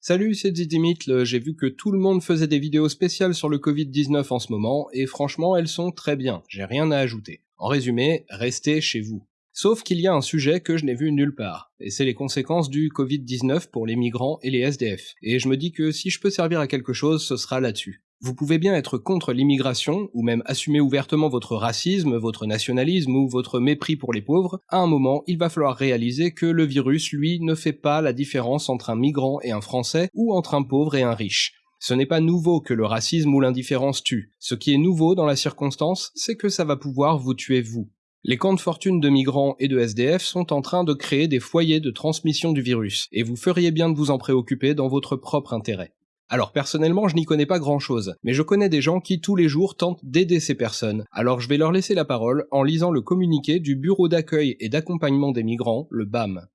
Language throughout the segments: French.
Salut, c'est Zidimitl, j'ai vu que tout le monde faisait des vidéos spéciales sur le Covid-19 en ce moment, et franchement elles sont très bien, j'ai rien à ajouter. En résumé, restez chez vous. Sauf qu'il y a un sujet que je n'ai vu nulle part, et c'est les conséquences du Covid-19 pour les migrants et les SDF. Et je me dis que si je peux servir à quelque chose, ce sera là-dessus. Vous pouvez bien être contre l'immigration, ou même assumer ouvertement votre racisme, votre nationalisme ou votre mépris pour les pauvres, à un moment il va falloir réaliser que le virus, lui, ne fait pas la différence entre un migrant et un français, ou entre un pauvre et un riche. Ce n'est pas nouveau que le racisme ou l'indifférence tue. Ce qui est nouveau dans la circonstance, c'est que ça va pouvoir vous tuer vous. Les camps de fortune de migrants et de SDF sont en train de créer des foyers de transmission du virus, et vous feriez bien de vous en préoccuper dans votre propre intérêt. Alors personnellement, je n'y connais pas grand chose, mais je connais des gens qui tous les jours tentent d'aider ces personnes, alors je vais leur laisser la parole en lisant le communiqué du Bureau d'accueil et d'accompagnement des migrants, le BAM.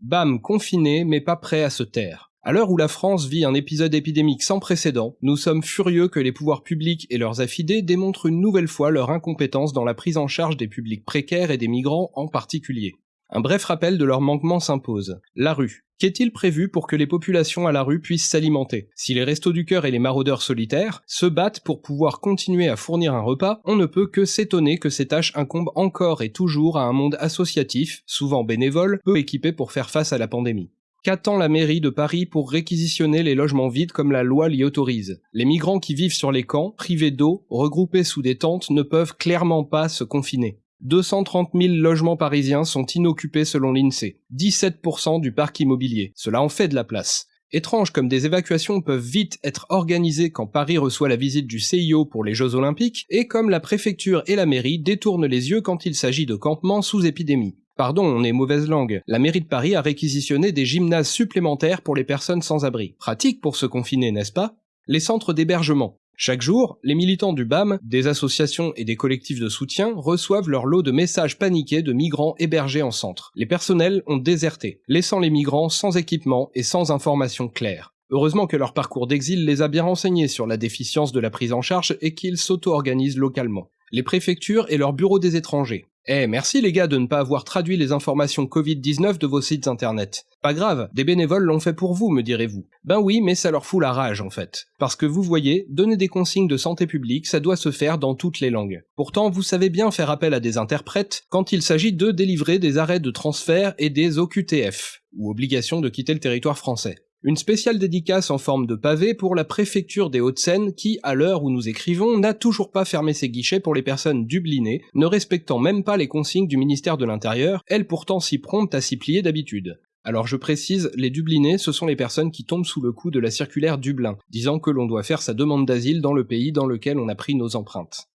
BAM confiné mais pas prêt à se taire. À l'heure où la France vit un épisode épidémique sans précédent, nous sommes furieux que les pouvoirs publics et leurs affidés démontrent une nouvelle fois leur incompétence dans la prise en charge des publics précaires et des migrants en particulier. Un bref rappel de leur manquement s'impose. La rue. Qu'est-il prévu pour que les populations à la rue puissent s'alimenter? Si les restos du cœur et les maraudeurs solitaires se battent pour pouvoir continuer à fournir un repas, on ne peut que s'étonner que ces tâches incombent encore et toujours à un monde associatif, souvent bénévole, peu équipé pour faire face à la pandémie. Qu'attend la mairie de Paris pour réquisitionner les logements vides comme la loi l'y autorise? Les migrants qui vivent sur les camps, privés d'eau, regroupés sous des tentes, ne peuvent clairement pas se confiner. 230 000 logements parisiens sont inoccupés selon l'INSEE, 17% du parc immobilier. Cela en fait de la place. Étrange comme des évacuations peuvent vite être organisées quand Paris reçoit la visite du CIO pour les Jeux Olympiques, et comme la préfecture et la mairie détournent les yeux quand il s'agit de campements sous épidémie. Pardon, on est mauvaise langue. La mairie de Paris a réquisitionné des gymnases supplémentaires pour les personnes sans abri. Pratique pour se confiner, n'est-ce pas? Les centres d'hébergement. Chaque jour, les militants du BAM, des associations et des collectifs de soutien reçoivent leur lot de messages paniqués de migrants hébergés en centre. Les personnels ont déserté, laissant les migrants sans équipement et sans informations claires. Heureusement que leur parcours d'exil les a bien renseignés sur la déficience de la prise en charge et qu'ils s'auto-organisent localement. Les préfectures et leurs bureaux des étrangers, eh, merci les gars de ne pas avoir traduit les informations Covid-19 de vos sites internet. Pas grave, des bénévoles l'ont fait pour vous, me direz-vous. Ben oui, mais ça leur fout la rage en fait. Parce que vous voyez, donner des consignes de santé publique, ça doit se faire dans toutes les langues. Pourtant, vous savez bien faire appel à des interprètes quand il s'agit de délivrer des arrêts de transfert et des OQTF, ou obligations de quitter le territoire français. Une spéciale dédicace en forme de pavé pour la préfecture des Hauts-de-Seine qui, à l'heure où nous écrivons, n'a toujours pas fermé ses guichets pour les personnes dublinées, ne respectant même pas les consignes du ministère de l'Intérieur, elles pourtant si promptes à s'y plier d'habitude. Alors je précise, les Dublinés, ce sont les personnes qui tombent sous le coup de la circulaire Dublin, disant que l'on doit faire sa demande d'asile dans le pays dans lequel on a pris nos empreintes.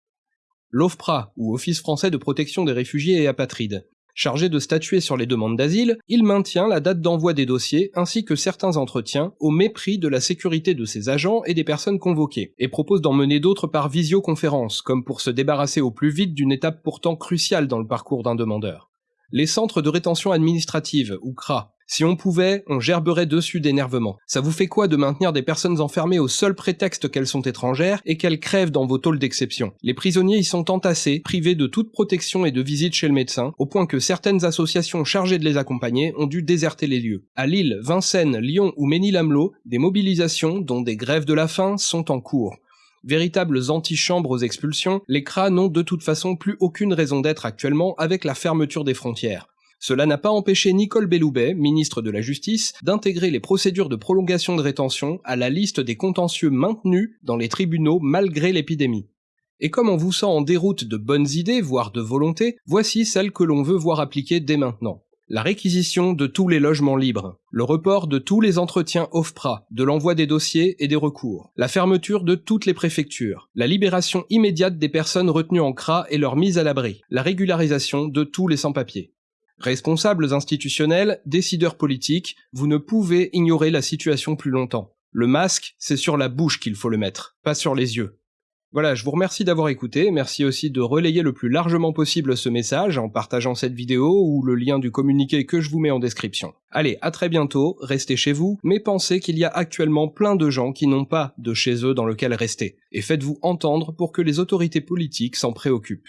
L'OFPRA, ou Office français de protection des réfugiés et apatrides. Chargé de statuer sur les demandes d'asile, il maintient la date d'envoi des dossiers ainsi que certains entretiens au mépris de la sécurité de ses agents et des personnes convoquées, et propose d'en mener d'autres par visioconférence, comme pour se débarrasser au plus vite d'une étape pourtant cruciale dans le parcours d'un demandeur. Les centres de rétention administrative, ou CRA, si on pouvait, on gerberait dessus d'énervement. Ça vous fait quoi de maintenir des personnes enfermées au seul prétexte qu'elles sont étrangères et qu'elles crèvent dans vos tôles d'exception? Les prisonniers y sont entassés, privés de toute protection et de visite chez le médecin, au point que certaines associations chargées de les accompagner ont dû déserter les lieux. À Lille, Vincennes, Lyon ou Ménil-Amelot, des mobilisations, dont des grèves de la faim, sont en cours. Véritables antichambres aux expulsions, les CRA n'ont de toute façon plus aucune raison d'être actuellement avec la fermeture des frontières. Cela n'a pas empêché Nicole Belloubet, ministre de la Justice, d'intégrer les procédures de prolongation de rétention à la liste des contentieux maintenus dans les tribunaux malgré l'épidémie. Et comme on vous sent en déroute de bonnes idées, voire de volonté, voici celles que l'on veut voir appliquer dès maintenant. La réquisition de tous les logements libres, le report de tous les entretiens OFPRA, de l'envoi des dossiers et des recours, la fermeture de toutes les préfectures, la libération immédiate des personnes retenues en CRA et leur mise à l'abri, la régularisation de tous les sans-papiers. Responsables institutionnels, décideurs politiques, vous ne pouvez ignorer la situation plus longtemps. Le masque, c'est sur la bouche qu'il faut le mettre, pas sur les yeux. Voilà, je vous remercie d'avoir écouté, merci aussi de relayer le plus largement possible ce message en partageant cette vidéo ou le lien du communiqué que je vous mets en description. Allez, à très bientôt, restez chez vous, mais pensez qu'il y a actuellement plein de gens qui n'ont pas de chez eux dans lequel rester, et faites-vous entendre pour que les autorités politiques s'en préoccupent.